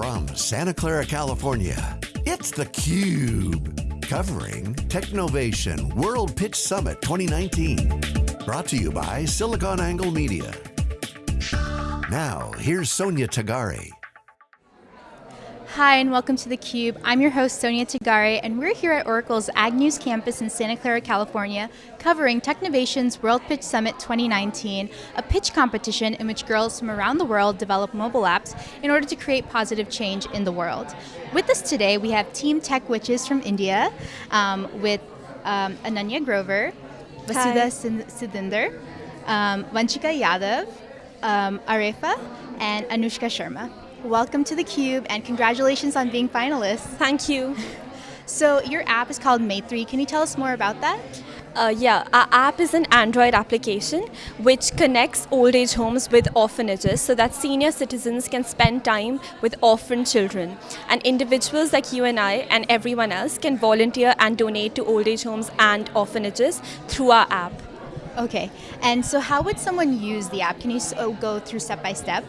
From Santa Clara, California, it's theCUBE. Covering Technovation World Pitch Summit 2019. Brought to you by SiliconANGLE Media. Now, here's Sonia Tagare. Hi, and welcome to theCUBE. I'm your host, Sonia Tagare, and we're here at Oracle's Agnews campus in Santa Clara, California, covering Technovation's World Pitch Summit 2019, a pitch competition in which girls from around the world develop mobile apps in order to create positive change in the world. With us today, we have Team Tech Witches from India, um, with um, Ananya Grover, Vasudha Sudhinder, um, Vanchika Yadav, um, Arefa, and Anushka Sharma. Welcome to theCUBE and congratulations on being finalists. Thank you. So your app is called Maitri. Can you tell us more about that? Uh, yeah, our app is an Android application which connects old age homes with orphanages so that senior citizens can spend time with orphan children. And individuals like you and I and everyone else can volunteer and donate to old age homes and orphanages through our app. Okay, and so how would someone use the app? Can you oh, go through step by step?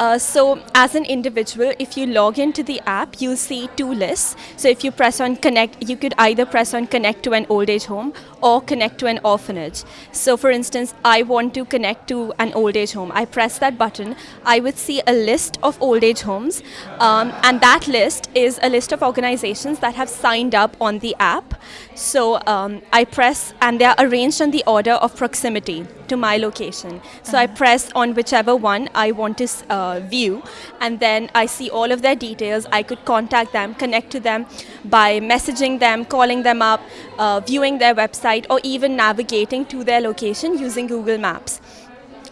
Uh, so as an individual, if you log into the app, you'll see two lists. So if you press on connect, you could either press on connect to an old age home or connect to an orphanage. So for instance, I want to connect to an old age home. I press that button, I would see a list of old age homes, um, and that list is a list of organizations that have signed up on the app. So um, I press, and they are arranged on the order of proximity to my location. So I press on whichever one I want to uh, view, and then I see all of their details. I could contact them, connect to them by messaging them, calling them up, uh, viewing their website, or even navigating to their location using Google Maps.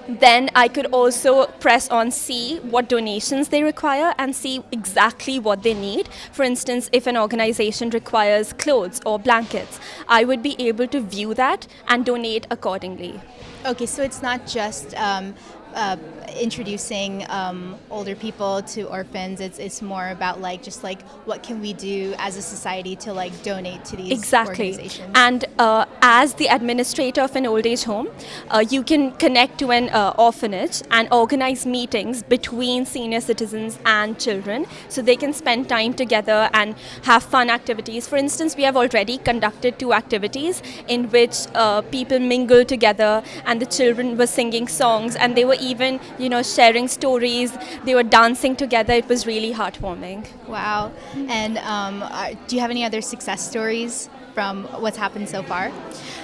Then I could also press on see what donations they require and see exactly what they need. For instance, if an organization requires clothes or blankets, I would be able to view that and donate accordingly. Okay, so it's not just um, uh, introducing um, older people to orphans. It's it's more about like just like what can we do as a society to like donate to these exactly. organizations. And uh, as the administrator of an old age home, uh, you can connect to an uh, orphanage and organize meetings between senior citizens and children, so they can spend time together and have fun activities. For instance, we have already conducted two activities in which uh, people mingle together, and the children were singing songs, and they were even you know, sharing stories. They were dancing together. It was really heartwarming. Wow. And um, uh, do you have any other success stories from what's happened so far?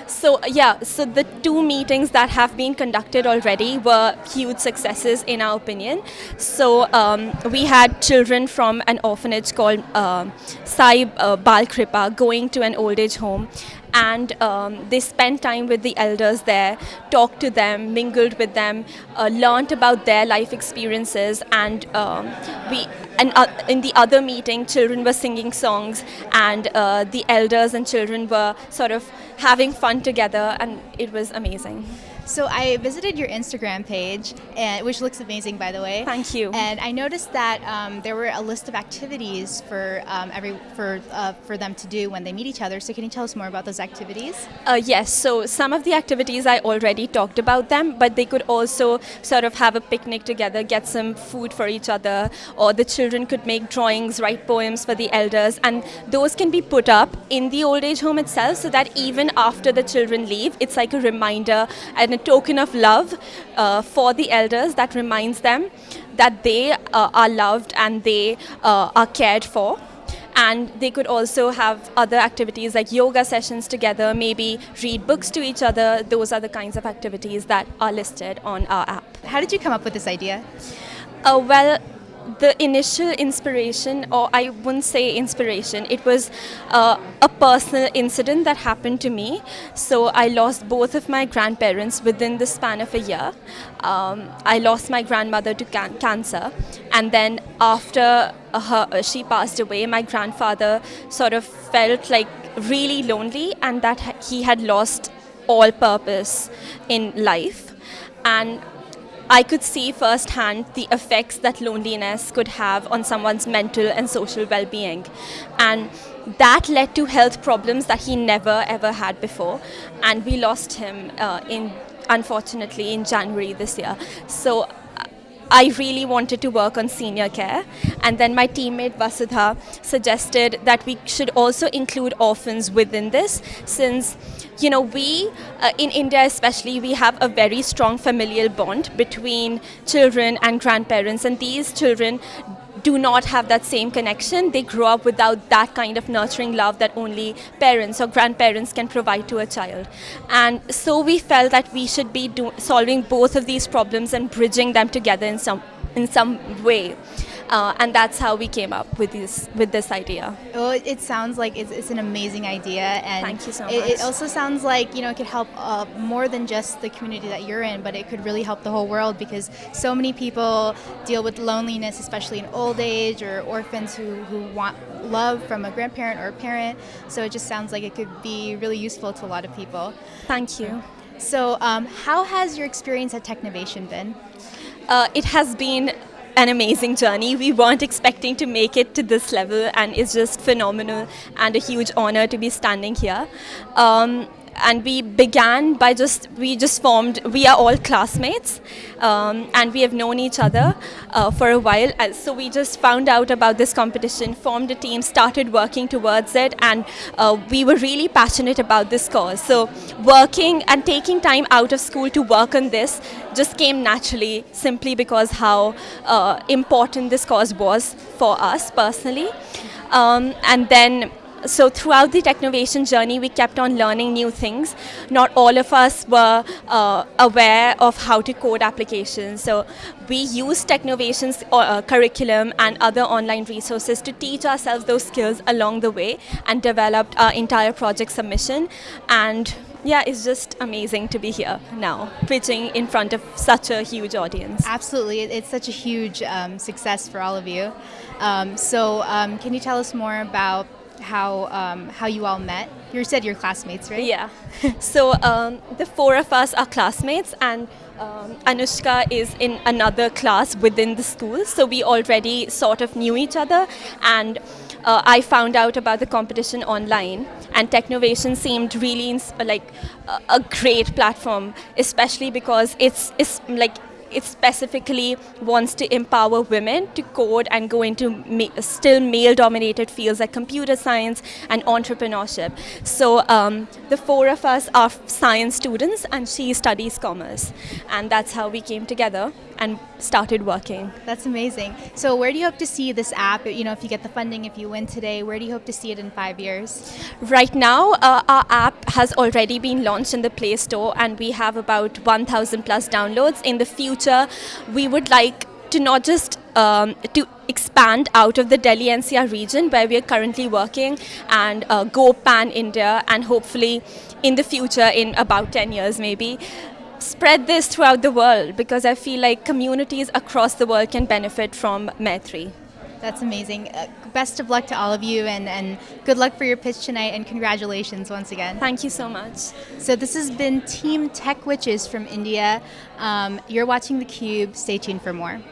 So yeah, so the two meetings that have been conducted already were huge successes in our opinion. So um, we had children from an orphanage called uh, Sai uh, Balkripa going to an old age home and um, they spent time with the elders there, talked to them, mingled with them, uh, learned about their life experiences, and um, we and uh, in the other meeting, children were singing songs, and uh, the elders and children were sort of having fun together, and it was amazing. So I visited your Instagram page, and, which looks amazing, by the way. Thank you. And I noticed that um, there were a list of activities for um, every for uh, for them to do when they meet each other. So can you tell us more about those activities? Uh, yes. So some of the activities I already talked about them, but they could also sort of have a picnic together, get some food for each other, or the children could make drawings, write poems for the elders, and those can be put up in the old age home itself, so that even after the children leave, it's like a reminder and a token of love uh, for the elders that reminds them that they uh, are loved and they uh, are cared for. And they could also have other activities like yoga sessions together, maybe read books to each other. Those are the kinds of activities that are listed on our app. How did you come up with this idea? Uh, well, the initial inspiration, or I wouldn't say inspiration, it was uh, a personal incident that happened to me. So I lost both of my grandparents within the span of a year. Um, I lost my grandmother to can cancer, and then after her, she passed away, my grandfather sort of felt like really lonely and that he had lost all purpose in life. And I could see firsthand the effects that loneliness could have on someone's mental and social well-being. And that led to health problems that he never ever had before. And we lost him uh, in, unfortunately, in January this year. So I really wanted to work on senior care. And then my teammate Vasudha suggested that we should also include orphans within this, since you know we uh, in India especially we have a very strong familial bond between children and grandparents, and these children do not have that same connection. They grow up without that kind of nurturing love that only parents or grandparents can provide to a child. And so we felt that we should be solving both of these problems and bridging them together in some in some way. Uh, and that's how we came up with this with this idea. Oh, it, it sounds like it's, it's, an amazing idea, and Thank you so it, much. it, also sounds like you know it could help uh, more than just the community that you're in, but it could really help the whole world because so many people deal with loneliness, especially in old age or orphans who, who want love from a grandparent or a parent. So it just sounds like it could be really useful to a lot of people. Thank you. So, um, how has your experience at Technovation been? Uh, it has been an amazing journey. We weren't expecting to make it to this level, and it's just phenomenal and a huge honor to be standing here. Um, and we began by just we just formed we are all classmates um, and we have known each other uh, for a while. So we just found out about this competition formed a team started working towards it and uh, we were really passionate about this cause. So working and taking time out of school to work on this just came naturally simply because how uh, important this cause was for us personally. Um, and then so throughout the Technovation journey, we kept on learning new things. Not all of us were uh, aware of how to code applications. So we used Technovation's uh, curriculum and other online resources to teach ourselves those skills along the way and developed our entire project submission. And yeah, it's just amazing to be here now, pitching in front of such a huge audience. Absolutely, it's such a huge um, success for all of you. Um, so, um, can you tell us more about how um, how you all met. You said you're classmates, right? Yeah. so um, the four of us are classmates, and um, Anushka is in another class within the school. So we already sort of knew each other, and uh, I found out about the competition online, and Technovation seemed really like a, a great platform, especially because it's it's like it specifically wants to empower women to code and go into ma- still male dominated fields like computer science and entrepreneurship. So um, the four of us are science students and she studies commerce. And that's how we came together and started working. That's amazing. So where do you hope to see this app? You know, if you get the funding, if you win today, where do you hope to see it in five years? Right now, uh, our app has already been launched in the Play Store and we have about 1,000 plus downloads. In the future, we would like to not just um, to expand out of the Delhi NCR region where we are currently working and uh, go pan India and hopefully in the future in about 10 years maybe spread this throughout the world because I feel like communities across the world can benefit from Maitri. That's amazing. Uh, best of luck to all of you and, and good luck for your pitch tonight and congratulations once again. Thank you so much. So this has been Team Tech Witches from India. Um, you're watching theCUBE. Stay tuned for more.